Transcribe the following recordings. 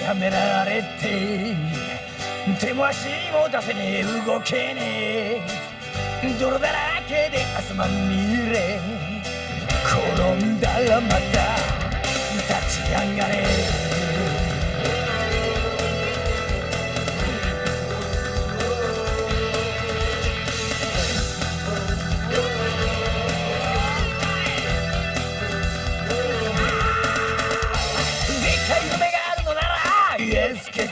やめられて手も足も出せねえ。動けねえ。泥だらけで汗まみれ。転んだらまた立ち上がれ。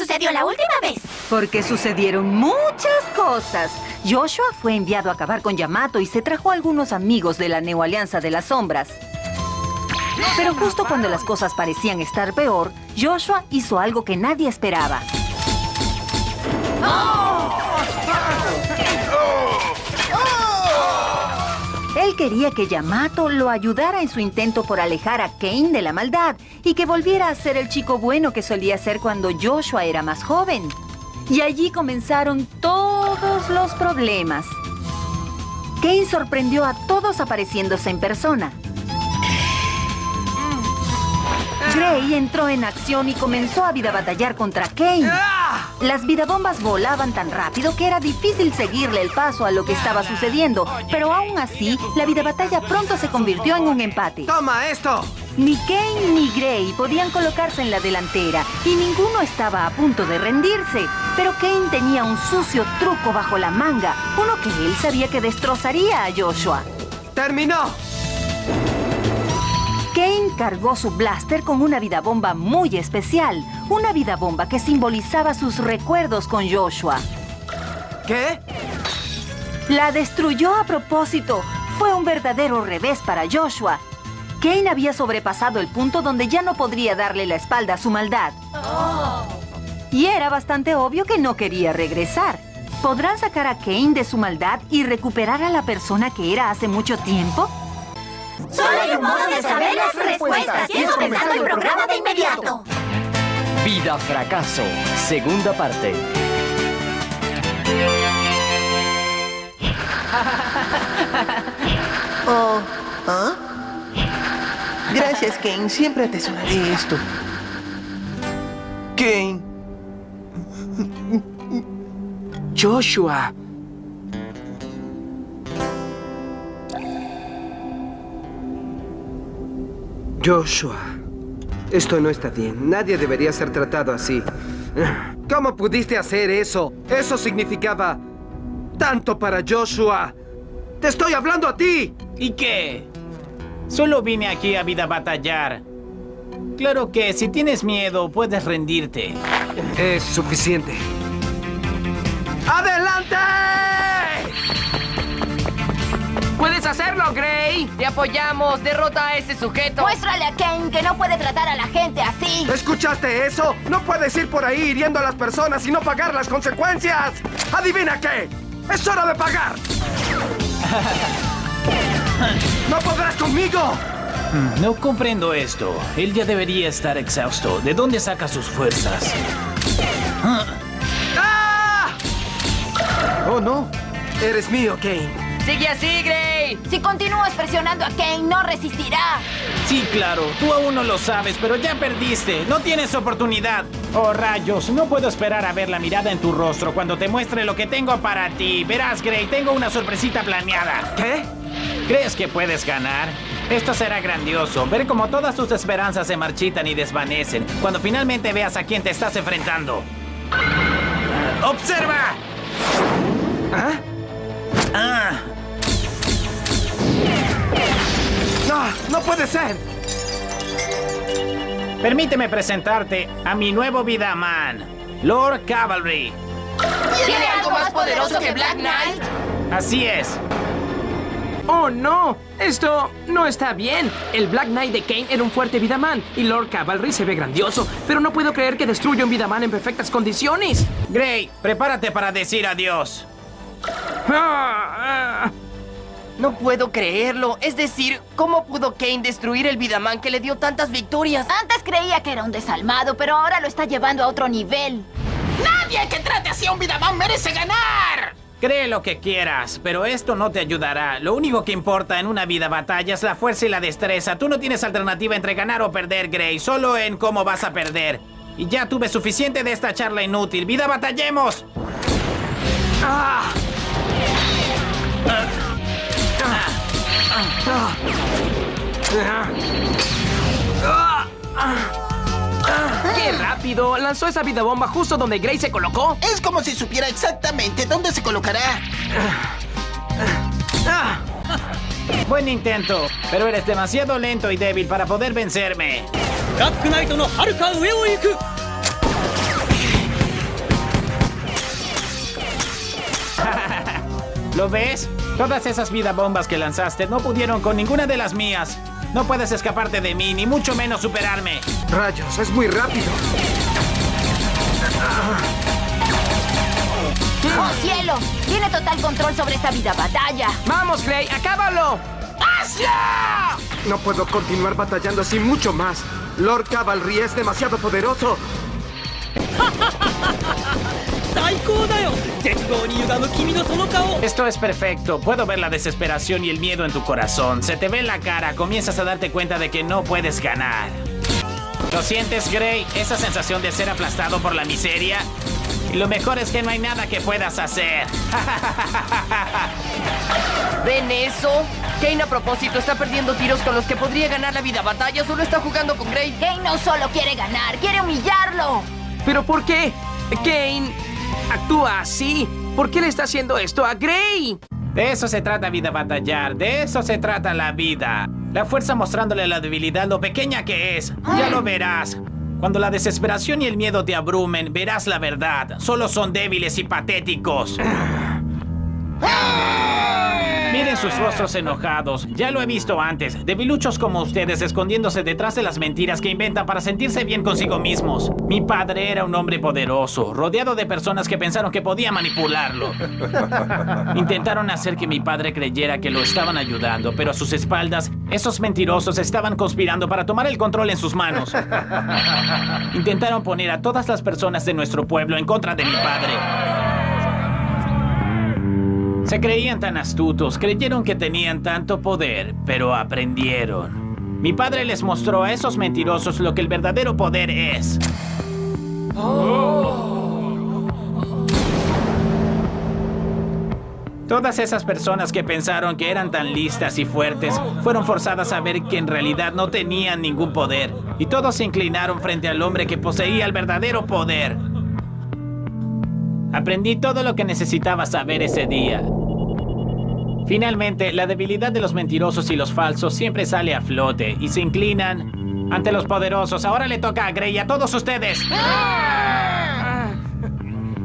sucedió la última vez! Porque sucedieron muchas cosas. Joshua fue enviado a acabar con Yamato y se trajo a algunos amigos de la Neo Alianza de las Sombras. Pero justo cuando las cosas parecían estar peor, Joshua hizo algo que nadie esperaba. Quería que Yamato lo ayudara en su intento por alejar a Kane de la maldad y que volviera a ser el chico bueno que solía ser cuando Joshua era más joven. Y allí comenzaron todos los problemas. Kane sorprendió a todos apareciéndose en persona. Gray entró en acción y comenzó a vida batallar contra Kane. Las vidabombas volaban tan rápido que era difícil seguirle el paso a lo que estaba sucediendo, pero aún así, la vida batalla pronto se convirtió en un empate. ¡Toma esto! Ni Kane ni Gray podían colocarse en la delantera y ninguno estaba a punto de rendirse. Pero Kane tenía un sucio truco bajo la manga, uno que él sabía que destrozaría a Joshua. ¡Terminó! Kane cargó su blaster con una vida bomba muy especial, una vida bomba que simbolizaba sus recuerdos con Joshua. ¿Qué? La destruyó a propósito. Fue un verdadero revés para Joshua. Kane había sobrepasado el punto donde ya no podría darle la espalda a su maldad. Y era bastante obvio que no quería regresar. ¿Podrán sacar a Kane de su maldad y recuperar a la persona que era hace mucho tiempo? ¡Solo hay un modo de saber las respuestas! ¡Pienso comenzando el programa de inmediato! Vida Fracaso, segunda parte. Oh, ¿ah? Gracias, Kane. Siempre atesoraré esto. Kane. Joshua. Joshua. Esto no está bien. Nadie debería ser tratado así. ¿Cómo pudiste hacer eso? Eso significaba tanto para Joshua. ¡Te estoy hablando a ti! ¿Y qué? Solo vine aquí a vida batallar. Claro que si tienes miedo, puedes rendirte. Es suficiente. ¡Adelante! ¡Puedes hacerlo, Gray! ¡Te apoyamos! ¡Derrota a ese sujeto! Muéstrale a Kane que no puede tratar a la gente así. ¿Escuchaste eso? No puedes ir por ahí hiriendo a las personas y no pagar las consecuencias. ¿Adivina qué? ¡Es hora de pagar! ¡No podrás conmigo! No comprendo esto. Él ya debería estar exhausto. ¿De dónde saca sus fuerzas? ¡Ah! Oh, no. Eres mío, Kane. ¡Sigue así, Si continúas presionando a Kane, no resistirá. Sí, claro. Tú aún no lo sabes, pero ya perdiste. No tienes oportunidad. Oh, rayos. No puedo esperar a ver la mirada en tu rostro cuando te muestre lo que tengo para ti. Verás, Gray, tengo una sorpresita planeada. ¿Qué? ¿Crees que puedes ganar? Esto será grandioso. Ver cómo todas tus esperanzas se marchitan y desvanecen cuando finalmente veas a quién te estás enfrentando. ¡Observa! ¿Ah? Ah, ¡No! ¡No puede ser! permíteme presentarte a mi nuevo Vidaman. Lord Cavalry. ¿Tiene algo más poderoso que Black Knight? Así es. ¡Oh, no! Esto no está bien. El Black Knight de Kane era un fuerte Vidaman y Lord Cavalry se ve grandioso, pero no puedo creer que destruya un Vidaman en perfectas condiciones. Gray, prepárate para decir adiós. No puedo creerlo. Es decir, ¿cómo pudo Kane destruir el Vidaman que le dio tantas victorias? Antes creía que era un desalmado, pero ahora lo está llevando a otro nivel. ¡Nadie que trate así a un Vidaman merece ganar! Cree lo que quieras, pero esto no te ayudará. Lo único que importa en una vida batalla es la fuerza y la destreza. Tú no tienes alternativa entre ganar o perder, Gray, solo en cómo vas a perder. Y ya tuve suficiente de esta charla inútil. ¡Vida, batallemos! ¡Qué rápido! Lanzó esa vida bomba justo donde Gray se colocó. Es como si supiera exactamente dónde se colocará. Buen intento, pero eres demasiado lento y débil para poder vencerme. ¿Lo ves? Todas esas vida bombas que lanzaste no pudieron con ninguna de las mías. No puedes escaparte de mí, ni mucho menos superarme. Rayos, es muy rápido. ¡Oh, cielo! Tiene total control sobre esta vida batalla. ¡Vamos, Gray! ¡Acábalo! No puedo continuar batallando así mucho más. Lord Cavalry es demasiado poderoso. Esto es perfecto. Puedo ver la desesperación y el miedo en tu corazón. Se te ve en la cara. Comienzas a darte cuenta de que no puedes ganar. ¿Lo sientes, Gray? Esa sensación de ser aplastado por la miseria. Y lo mejor es que no hay nada que puedas hacer. ¿Ven eso? Kane a propósito está perdiendo tiros con los que podría ganar la vida batalla. Solo está jugando con Gray. Kane no solo quiere ganar, quiere humillarlo. ¿Pero por qué? Kane actúa así. ¿Por qué le está haciendo esto a Gray? De eso se trata vida batallar. De eso se trata la vida. La fuerza mostrándole la debilidad lo pequeña que es. Ya lo verás. Cuando la desesperación y el miedo te abrumen, verás la verdad. Solo son débiles y patéticos. Miren sus rostros enojados. Ya lo he visto antes. Debiluchos como ustedes escondiéndose detrás de las mentiras que inventan para sentirse bien consigo mismos. Mi padre era un hombre poderoso, rodeado de personas que pensaron que podía manipularlo. Intentaron hacer que mi padre creyera que lo estaban ayudando, pero a sus espaldas, esos mentirosos estaban conspirando para tomar el control en sus manos. Intentaron poner a todas las personas de nuestro pueblo en contra de mi padre. Se creían tan astutos, creyeron que tenían tanto poder, pero aprendieron. Mi padre les mostró a esos mentirosos lo que el verdadero poder es. Todas esas personas que pensaron que eran tan listas y fuertes fueron forzadas a ver que en realidad no tenían ningún poder. Y todos se inclinaron frente al hombre que poseía el verdadero poder. Aprendí todo lo que necesitaba saber ese día. Finalmente, la debilidad de los mentirosos y los falsos siempre sale a flote y se inclinan ante los poderosos. Ahora le toca a Grey y a todos ustedes.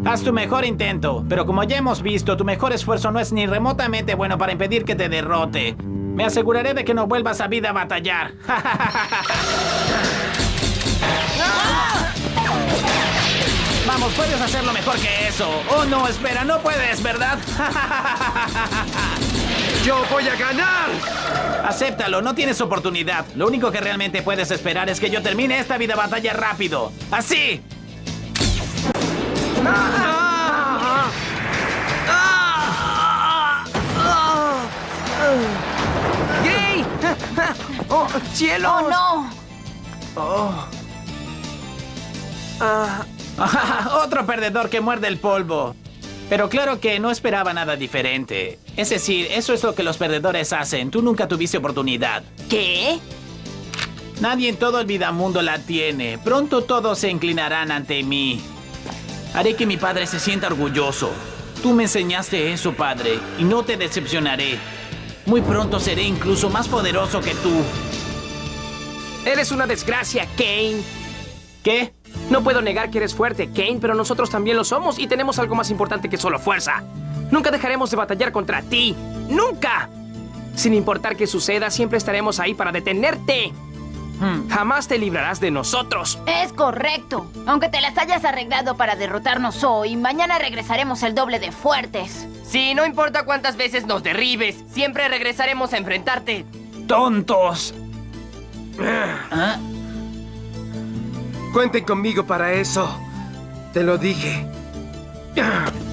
Haz tu mejor intento, pero como ya hemos visto, tu mejor esfuerzo no es ni remotamente bueno para impedir que te derrote. Me aseguraré de que no vuelvas a vida a batallar. Vamos, puedes hacerlo mejor que eso. Oh, no, espera, no puedes, ¿verdad? ¡Yo voy a ganar! Acéptalo, no tienes oportunidad. Lo único que realmente puedes esperar es que yo termine esta vida batalla rápido. ¡Así! ¡Gray! ¡Oh, cielo! ¡Oh, no! Otro perdedor que muerde el polvo. Pero claro que no esperaba nada diferente. Es decir, eso es lo que los perdedores hacen. Tú nunca tuviste oportunidad. ¿Qué? Nadie en todo el vidamundo la tiene. Pronto todos se inclinarán ante mí. Haré que mi padre se sienta orgulloso. Tú me enseñaste eso, padre, y no te decepcionaré. Muy pronto seré incluso más poderoso que tú. Eres una desgracia, Kane. ¿Qué? No puedo negar que eres fuerte, Kane, pero nosotros también lo somos y tenemos algo más importante que solo fuerza. Nunca dejaremos de batallar contra ti. ¡Nunca! Sin importar qué suceda, siempre estaremos ahí para detenerte. Jamás te librarás de nosotros. Es correcto. Aunque te las hayas arreglado para derrotarnos hoy, mañana regresaremos el doble de fuertes. Sí, no importa cuántas veces nos derribes, siempre regresaremos a enfrentarte. ¡Tontos! Cuenten conmigo para eso. Te lo dije.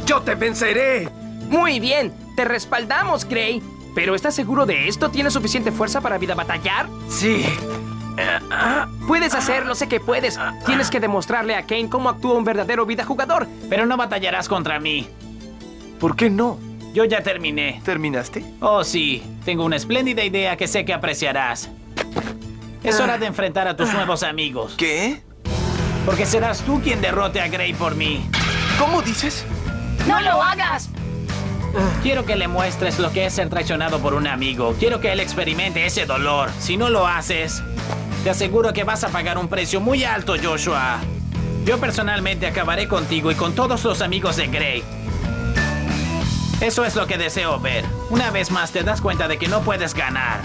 ¡Yo te venceré! Muy bien, te respaldamos, Gray. ¿Pero estás seguro de esto? ¿Tienes suficiente fuerza para vida batallar? Sí. Puedes hacerlo, sé que puedes. Tienes que demostrarle a Kane cómo actúa un verdadero vida jugador. Pero no batallarás contra mí. ¿Por qué no? Yo ya terminé. ¿Terminaste? Oh, sí. Tengo una espléndida idea que sé que apreciarás. Es hora de enfrentar a tus nuevos amigos. ¿Qué? Porque serás tú quien derrote a Gray por mí. ¿Cómo dices? ¡No lo hagas! Quiero que le muestres lo que es ser traicionado por un amigo. Quiero que él experimente ese dolor. Si no lo haces, te aseguro que vas a pagar un precio muy alto, Joshua. Yo personalmente acabaré contigo y con todos los amigos de Gray. Eso es lo que deseo ver. Una vez más te das cuenta de que no puedes ganar.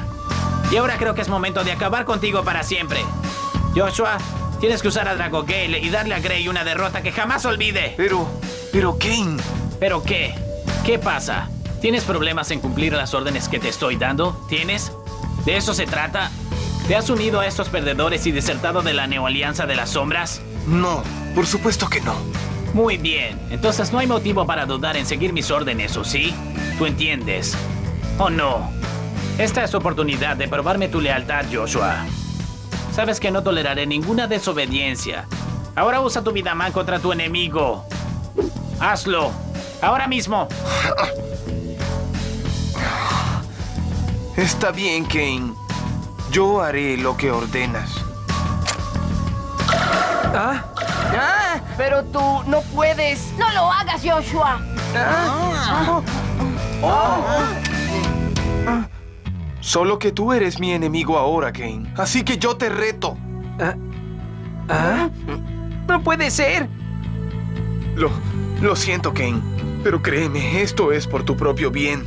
Y ahora creo que es momento de acabar contigo para siempre. Joshua, tienes que usar a Drago Gale y darle a Gray una derrota que jamás olvide. Pero, pero Kane. ¿Pero qué? ¿Qué pasa? ¿Tienes problemas en cumplir las órdenes que te estoy dando? ¿Tienes? ¿De eso se trata? ¿Te has unido a estos perdedores y desertado de la neoalianza de las sombras? No, por supuesto que no. Muy bien, entonces no hay motivo para dudar en seguir mis órdenes, ¿o sí? ¿Tú entiendes? ¿O no? Esta es tu oportunidad de probarme tu lealtad, Joshua. Sabes que no toleraré ninguna desobediencia. Ahora usa tu Vidaman contra tu enemigo. Hazlo. Ahora mismo. Está bien, Kane. Yo haré lo que ordenas. ¿Ah? ¡Ah! Pero tú no puedes. ¡No lo hagas, Joshua! Solo que tú eres mi enemigo ahora, Kane. Así que yo te reto. ¿Ah? No puede ser. Lo, lo siento, Kane. Pero créeme, esto es por tu propio bien.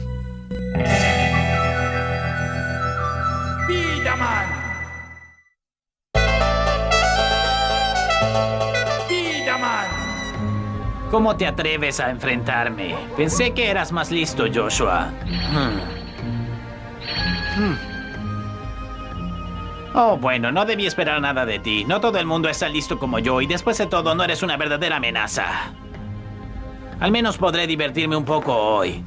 Vidaman. Vidaman. ¿Cómo te atreves a enfrentarme? Pensé que eras más listo, Joshua. Hmm. Oh, bueno, no debí esperar nada de ti. No todo el mundo está listo como yo y después de todo no eres una verdadera amenaza. Al menos podré divertirme un poco hoy.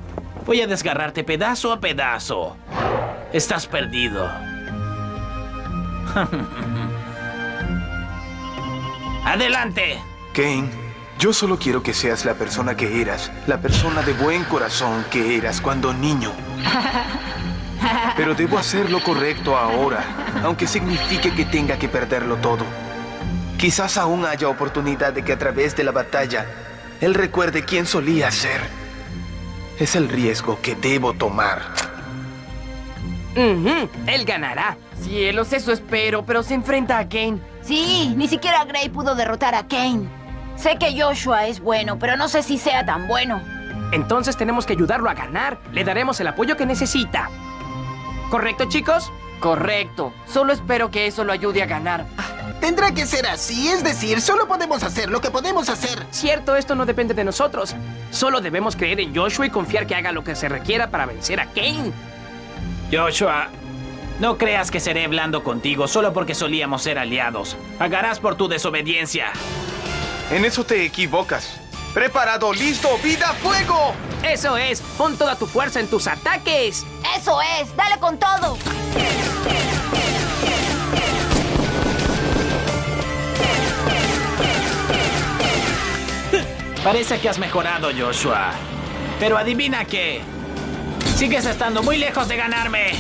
Voy a desgarrarte pedazo a pedazo. Estás perdido. ¡Adelante! Kane, yo solo quiero que seas la persona que eras, la persona de buen corazón que eras cuando niño. Pero debo hacer lo correcto ahora, aunque signifique que tenga que perderlo todo. Quizás aún haya oportunidad de que a través de la batalla, él recuerde quién solía ser. Es el riesgo que debo tomar. Ujú, Él ganará. Cielos, eso espero, pero se enfrenta a Kane. Sí, ni siquiera Gray pudo derrotar a Kane. Sé que Joshua es bueno, pero no sé si sea tan bueno. Entonces tenemos que ayudarlo a ganar. Le daremos el apoyo que necesita. ¿Correcto, chicos? Correcto. Solo espero que eso lo ayude a ganar. Tendrá que ser así, es decir, solo podemos hacer lo que podemos hacer. Cierto, esto no depende de nosotros. Solo debemos creer en Joshua y confiar que haga lo que se requiera para vencer a Kane. Joshua, no creas que seré blando contigo solo porque solíamos ser aliados. Pagarás por tu desobediencia. En eso te equivocas. ¡Preparado, listo, vida, fuego! Eso es, pon toda tu fuerza en tus ataques. Eso es, dale con todo. Parece que has mejorado, Joshua. Pero adivina qué. Sigues estando muy lejos de ganarme.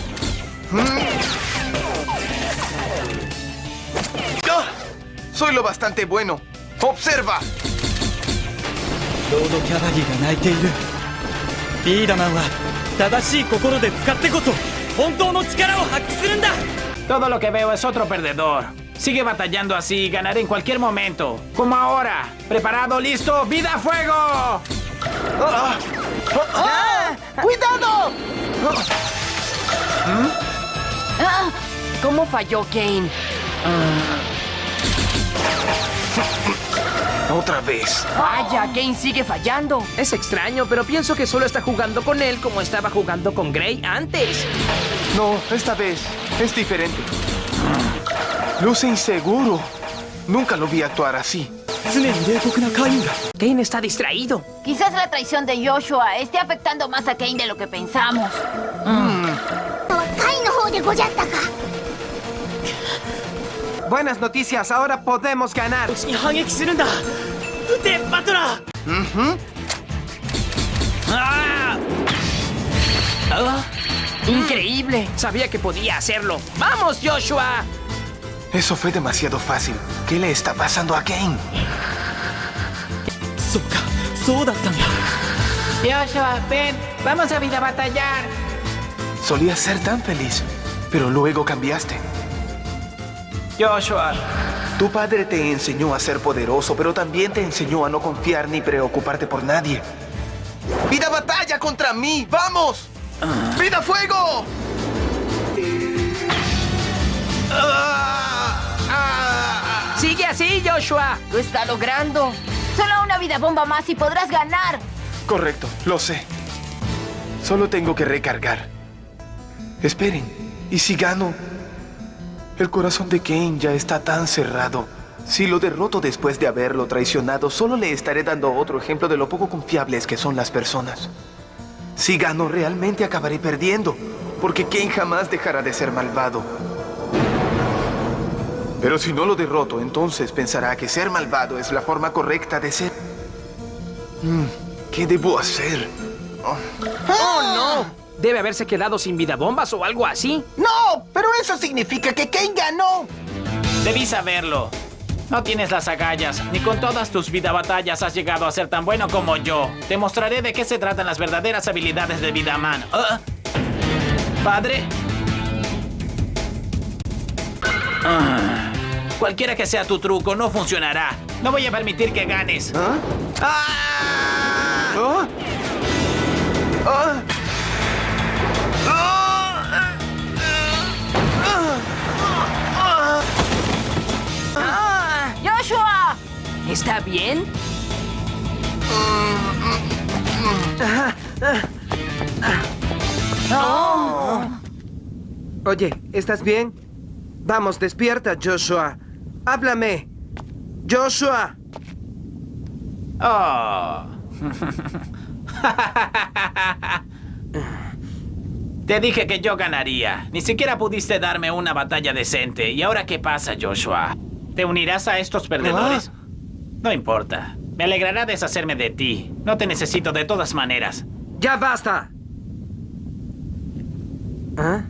¡Ah! Soy lo bastante bueno. ¡Observa! ロードキャバリーが泣いているビーダマンは正しい心で使ってこそ本当の力を発揮するんだ Todo lo que veo es otro perdedor. Sigue batallando así, ganaré en cualquier momento. Como ahora. ¿Preparado? ¿Listo? ¡Vida a fuego! ¡Ah! ¡Cuidado! Ah, ¿Cómo falló Kane? otra vez. Vaya, Kane sigue fallando. Es extraño, pero pienso que solo está jugando con él como estaba jugando con Gray antes. No, esta vez es diferente. Luce inseguro. Nunca lo vi actuar así. Kane está distraído. Quizás la traición de Joshua esté afectando más a Kane de lo que pensamos. Mm. mm. Buenas noticias, ahora podemos ganar. Uh -huh. ah. Increíble. Sabía que podía hacerlo. ¡Vamos, Joshua! Eso fue demasiado fácil. ¿Qué le está pasando a Kane? Joshua, ven, vamos a vida a batallar. Solía ser tan feliz, pero luego cambiaste. Joshua, Tu padre te enseñó a ser poderoso, pero también te enseñó a no confiar ni preocuparte por nadie. ¡Vida batalla contra mí! ¡Vamos! ¡Vida fuego! Sigue así, Joshua. Lo está logrando. Solo una vida bomba más y podrás ganar. Correcto, lo sé. Solo tengo que recargar. Esperen, ¿y si gano? El corazón de Kane ya está tan cerrado. Si lo derroto después de haberlo traicionado, solo le estaré dando otro ejemplo de lo poco confiables que son las personas. Si gano, realmente acabaré perdiendo, porque Kane jamás dejará de ser malvado. Pero si no lo derroto, entonces pensará que ser malvado es la forma correcta de ser. Mm, ¿Qué debo hacer? Oh. ¡Oh, no! Debe haberse quedado sin vida bombas o algo así. ¡No! Pero eso significa que Kane ganó. debí saberlo. No tienes las agallas, ni con todas tus vida batallas has llegado a ser tan bueno como yo. Te mostraré de qué se tratan las verdaderas habilidades de Vidaman. ¿Ah? ¿Padre? Ah, Cualquiera que sea tu truco, no funcionará. No voy a permitir que ganes. ¡Ah! ¿Está bien? Oye, ¿estás bien? Vamos, despierta, Joshua. Háblame. Joshua. Oh. Te dije que yo ganaría. Ni siquiera pudiste darme una batalla decente. ¿Y ahora qué pasa, Joshua? ¿Te unirás a estos perdedores? No importa. Me alegrará deshacerme de ti. No te necesito de todas maneras. ¡Ya basta! ¿Ah?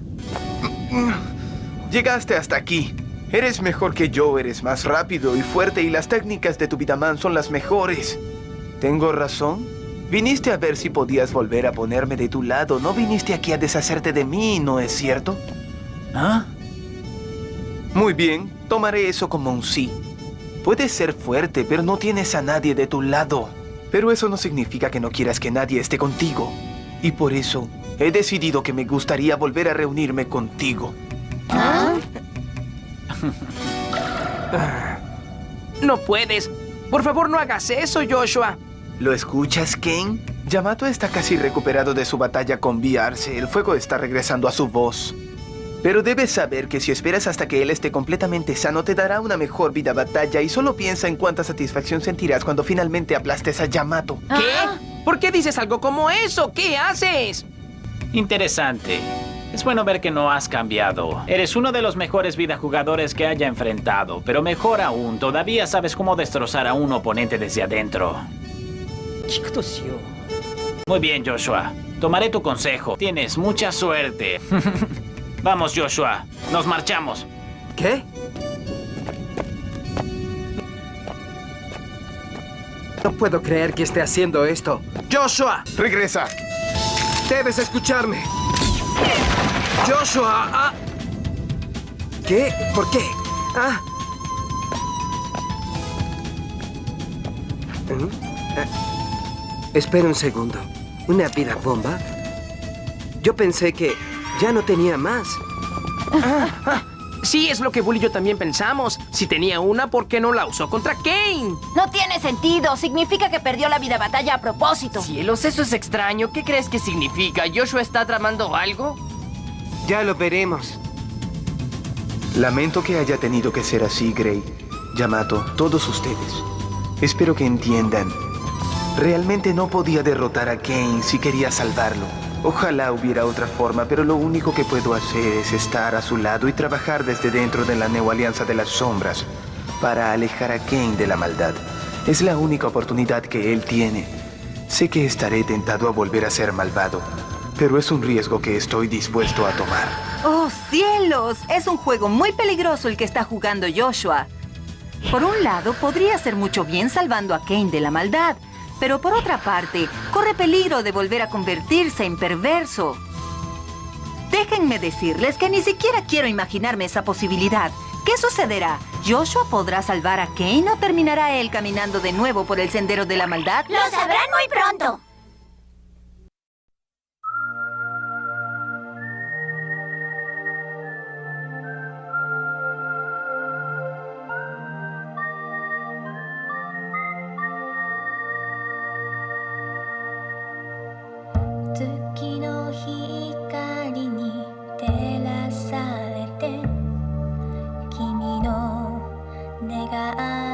Llegaste hasta aquí. Eres mejor que yo, eres más rápido y fuerte y las técnicas de tu Vidaman son las mejores. ¿Tengo razón? Viniste a ver si podías volver a ponerme de tu lado. No viniste aquí a deshacerte de mí, ¿no es cierto? ¿Ah? Muy bien, tomaré eso como un sí. Puedes ser fuerte, pero no tienes a nadie de tu lado. Pero eso no significa que no quieras que nadie esté contigo. Y por eso he decidido que me gustaría volver a reunirme contigo. No puedes. Por favor, no hagas eso, Joshua. ¿Lo escuchas, Kane? Yamato está casi recuperado de su batalla con Viarse. El fuego está regresando a su voz. Pero debes saber que si esperas hasta que él esté completamente sano, te dará una mejor vida batalla y solo piensa en cuánta satisfacción sentirás cuando finalmente aplastes a Yamato. ¿Qué? Ah. ¿Por qué dices algo como eso? ¿Qué haces? Interesante. Es bueno ver que no has cambiado. Eres uno de los mejores vida jugadores que haya enfrentado, pero mejor aún, todavía sabes cómo destrozar a un oponente desde adentro. Muy bien, Joshua. Tomaré tu consejo. Tienes mucha suerte. Vamos, Joshua. Nos marchamos. ¿Qué? No puedo creer que esté haciendo esto. ¡Joshua! ¡Regresa! ¡Debes escucharme! ¡Joshua! Ah. ¿Qué? ¿Por qué? Ah. ¿Mm? ah. Espera un segundo. ¿Una vida bomba? Yo pensé que ya no tenía más. Sí, es lo que Bully y yo también pensamos. Si tenía una, ¿por qué no la usó contra Kane? No tiene sentido. Significa que perdió la vida batalla a propósito. Cielos, eso es extraño. ¿Qué crees que significa? ¿Joshua está tramando algo? Ya lo veremos. Lamento que haya tenido que ser así, Gray. Yamato, todos ustedes. Espero que entiendan. Realmente no podía derrotar a Kane si quería salvarlo. Ojalá hubiera otra forma, pero lo único que puedo hacer es estar a su lado y trabajar desde dentro de la Neo Alianza de las Sombras para alejar a Kane de la maldad. Es la única oportunidad que él tiene. Sé que estaré tentado a volver a ser malvado, pero es un riesgo que estoy dispuesto a tomar. ¡Oh, cielos! Es un juego muy peligroso el que está jugando Joshua. Por un lado, podría hacer mucho bien salvando a Kane de la maldad, pero por otra parte, corre peligro de volver a convertirse en perverso. Déjenme decirles que ni siquiera quiero imaginarme esa posibilidad. ¿Qué sucederá? ¿Joshua podrá salvar a Kane o terminará él caminando de nuevo por el sendero de la maldad? Lo sabrán muy pronto. 내가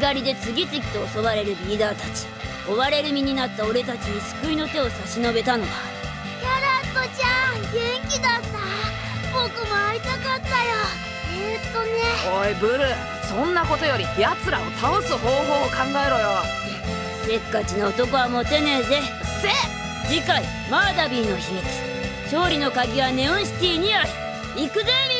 狩りで次々と襲われるリーダーたち。追われる身になった俺たちに救いの手を差し伸べたのはキャラットちゃん元気だった。僕も会いたかったよ。えー、っとね。おいブルそんなことより奴らを倒す方法を考えろよ。せっかちな男はモテねえぜ。せ次回マーダビーの秘密。勝利の鍵はネオンシティにある。行くぜみんな